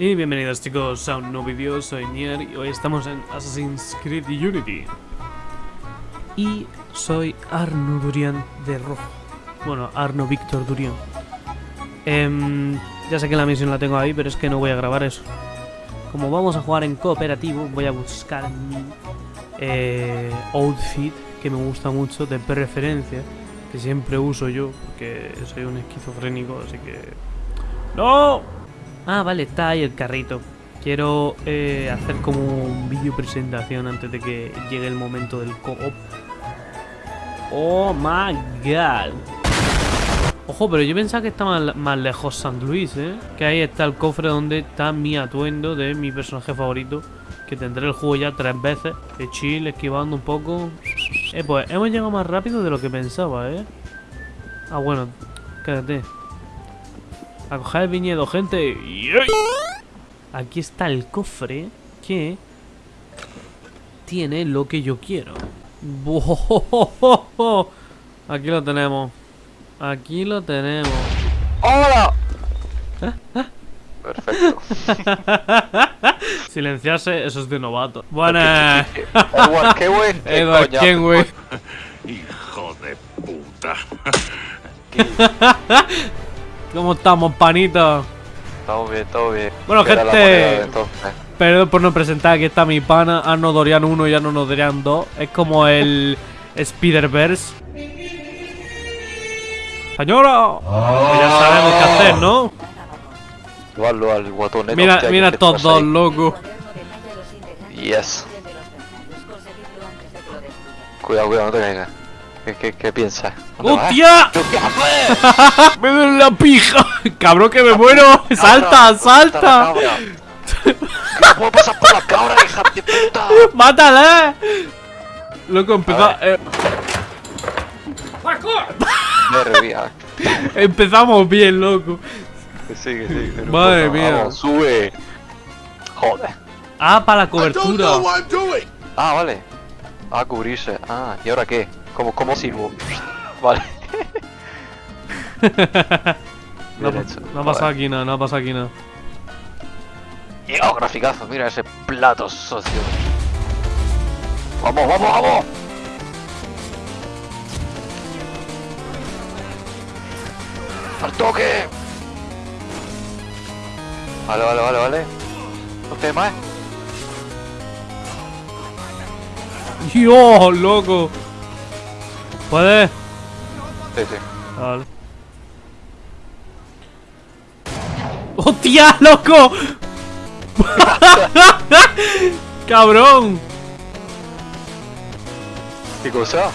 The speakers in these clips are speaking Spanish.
Y bienvenidos chicos a un nuevo vídeo, soy Nier y hoy estamos en Assassin's Creed Unity. Y soy Arno Durian de rojo. Bueno, Arno Víctor Durian. Em, Ya sé que la misión la tengo ahí, pero es que no voy a grabar eso. Como vamos a jugar en cooperativo, voy a buscar mi eh, outfit Que me gusta mucho, de preferencia Que siempre uso yo, porque soy un esquizofrénico, así que... ¡No! Ah, vale, está ahí el carrito. Quiero eh, hacer como un vídeo presentación antes de que llegue el momento del co-op. Oh my god. Ojo, pero yo pensaba que estaba más, lejos San Luis, ¿eh? Que ahí está el cofre donde está mi atuendo de mi personaje favorito. Que tendré el juego ya tres veces. De chill, esquivando un poco. Eh, pues hemos llegado más rápido de lo que pensaba, ¿eh? Ah, bueno, quédate. A coger el viñedo, gente. Aquí está el cofre que tiene lo que yo quiero. Aquí lo tenemos. Aquí lo tenemos. ¡Hola! Perfecto. Silenciarse, eso es de novato. Buenas. Edward Kenway. Edward Kenway. Hijo de puta. ¿Cómo estamos, panito? Estamos bien, todo bien. Bueno, gente, perdón por no presentar, aquí está mi pana, Arno Dorian 1 y Arno Dorian 2. Es como el Spider-Verse. Señora, ya sabemos qué hacer, ¿no? Al. Mira, mira estos dos, loco. Yes. Cuidado, cuidado, no te caigas. ¿Qué, qué, qué piensas? ¡Hostia! ¡Me duele la pija! ¡Cabrón que me muero! ¡Salta, salta! ¡No puedo pasar por la cabra, hija de puta! ¡Mátala! Loco, empezó... Eh... Empezamos bien, loco. Sigue, sigue. Madre mía. Vamos, sube. Joder. Ah, para la cobertura. Ah, vale. Ah, cubrirse. Ah, ¿y ahora qué? ¿Cómo, cómo sirvo? Vale. no, no ha pasado aquí nada, no ha pasado aquí nada. Oh, graficazo, mira ese plato socio. ¡Vamos, vamos, vamos! ¡Al toque! Vale, vale, vale, vale. No más. ¡Dios, loco! ¿Puedes? Sí, sí. Vale. ¡Hostia, loco! ¡Cabrón! ¿Qué cosa?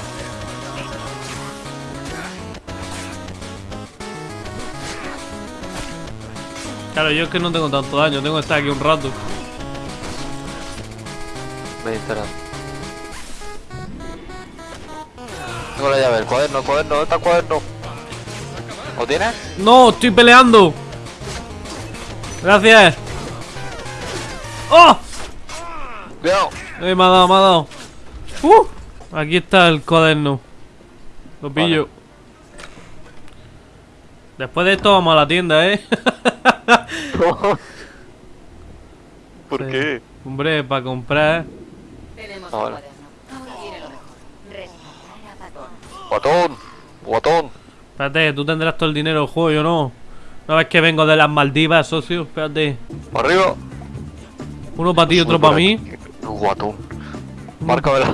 Claro, yo es que no tengo tanto daño, tengo que estar aquí un rato. Me interesa. Tengo la llave, el cuaderno, el cuaderno, ¿dónde está el cuaderno? ¿Lo tienes? No, estoy peleando. Gracias. ¡Oh! Cuidado. Eh, me ha dado, me ha dado. Uh, aquí está el cuaderno. Lo pillo. Después de esto vamos a la tienda, ¿eh? ¿Por qué? Hombre, para comprar. Tenemos Ah, vale. cuaderno. Ahora viene lo mejor. Rescatar a Patón. Guatón, guatón. Espérate, tú tendrás todo el dinero del juego, yo no. No ves que vengo de las Maldivas, socio. Espérate. Para arriba. Uno para ti y otro para mí. Guatón. Márcamela.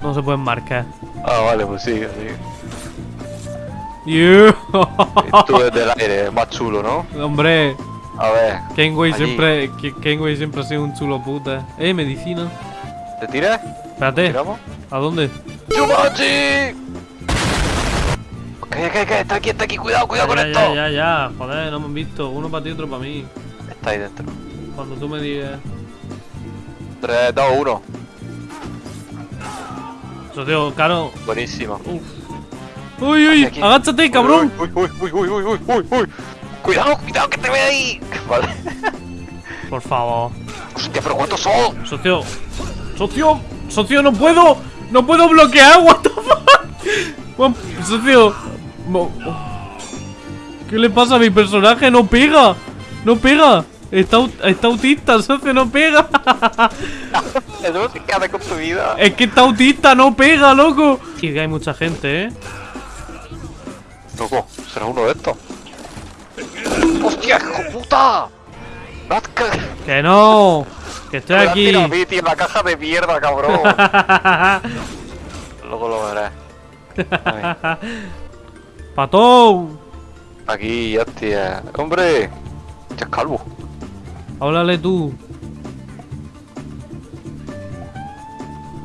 No se pueden marcar. Ah, vale, pues sí, sí. Yeah. Tú desde el aire, es más chulo, ¿no? Hombre, A ver, Kenway Allí. siempre, Ke- Kenway siempre ha sido un chulo puta. Eh, medicina. ¿te tiras? Espérate, ¿Tiramos? ¿a dónde? ¡Chumachi! ¿Qué, qué, qué? Está aquí, está aquí, cuidado, cuidado con ya, esto. ya, ya, ya, joder, no me han visto. Uno para ti, otro para mí. Está ahí dentro. Cuando tú me digas. 3, 2, 1. Socio, claro. Buenísimo. Uf. Uy, uy, Aquí, aquí. agáchate, cabrón. Uy, uy, uy, uy, uy, uy, uy, uy. Cuidado, cuidado, que te ve ahí. Vale. Por favor. Hostia, pero ¿cuántos son? Socio, socio, socio, no puedo. No puedo bloquear, what the fuck. Mo- ¿Qué le pasa a mi personaje? No pega. No pega. Está, está autista, socio, no pega. Eso se queda con tu vida. Es que está autista, no pega, loco. Y que hay mucha gente, ¿eh? Loco, será uno de estos. ¡Hostia, hijo puta! Ca- Que no. Que estoy has aquí. tirado a mí, tío, la caja de mierda, cabrón. Luego lo verás. Patón. Aquí, tía. ¡Hombre! Ya es calvo. Háblale tú.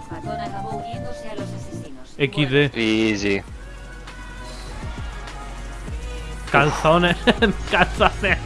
Patón acabó uniéndose a los asesinos. XD. Easy. Calzones. Calzones.